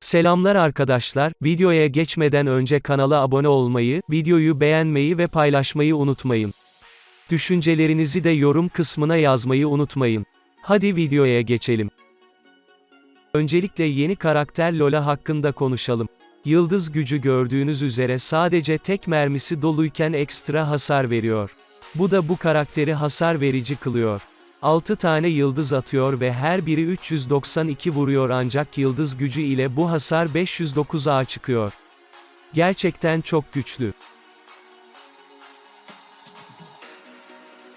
Selamlar arkadaşlar, videoya geçmeden önce kanala abone olmayı, videoyu beğenmeyi ve paylaşmayı unutmayın. Düşüncelerinizi de yorum kısmına yazmayı unutmayın. Hadi videoya geçelim. Öncelikle yeni karakter Lola hakkında konuşalım. Yıldız gücü gördüğünüz üzere sadece tek mermisi doluyken ekstra hasar veriyor. Bu da bu karakteri hasar verici kılıyor. 6 tane yıldız atıyor ve her biri 392 vuruyor ancak yıldız gücü ile bu hasar 509'a çıkıyor. Gerçekten çok güçlü.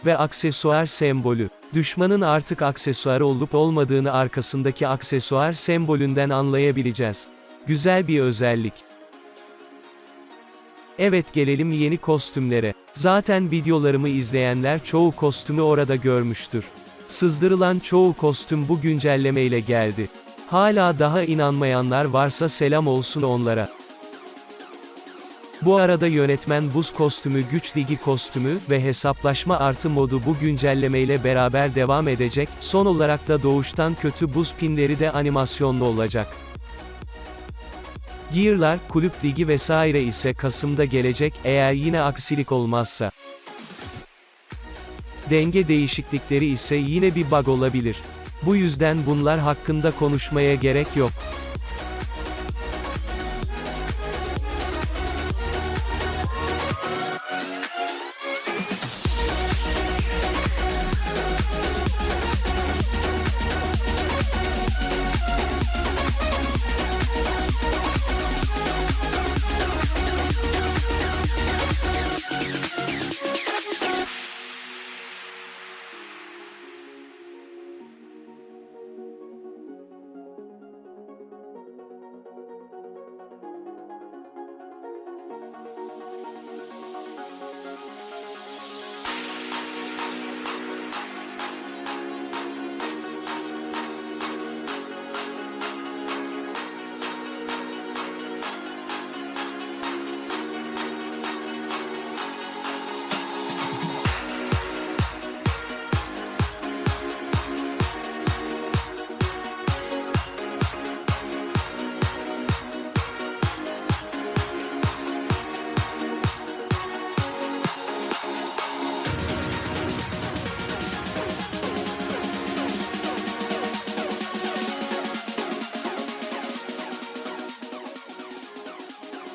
Ve aksesuar sembolü. Düşmanın artık aksesuar olup olmadığını arkasındaki aksesuar sembolünden anlayabileceğiz. Güzel bir özellik. Evet gelelim yeni kostümlere. Zaten videolarımı izleyenler çoğu kostümü orada görmüştür. Sızdırılan çoğu kostüm bu güncellemeyle geldi. Hala daha inanmayanlar varsa selam olsun onlara. Bu arada yönetmen buz kostümü güç ligi kostümü ve hesaplaşma artı modu bu güncellemeyle beraber devam edecek, son olarak da doğuştan kötü buz pinleri de animasyonlu olacak. Gear'lar, kulüp ligi vesaire ise Kasım'da gelecek, eğer yine aksilik olmazsa. Denge değişiklikleri ise yine bir bug olabilir. Bu yüzden bunlar hakkında konuşmaya gerek yok.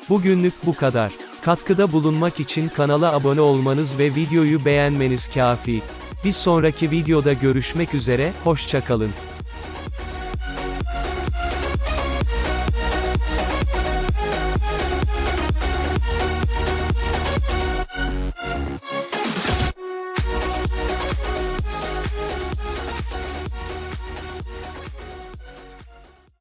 Bugünlük bu kadar. Katkıda bulunmak için kanala abone olmanız ve videoyu beğenmeniz kafi. Bir sonraki videoda görüşmek üzere, hoşçakalın.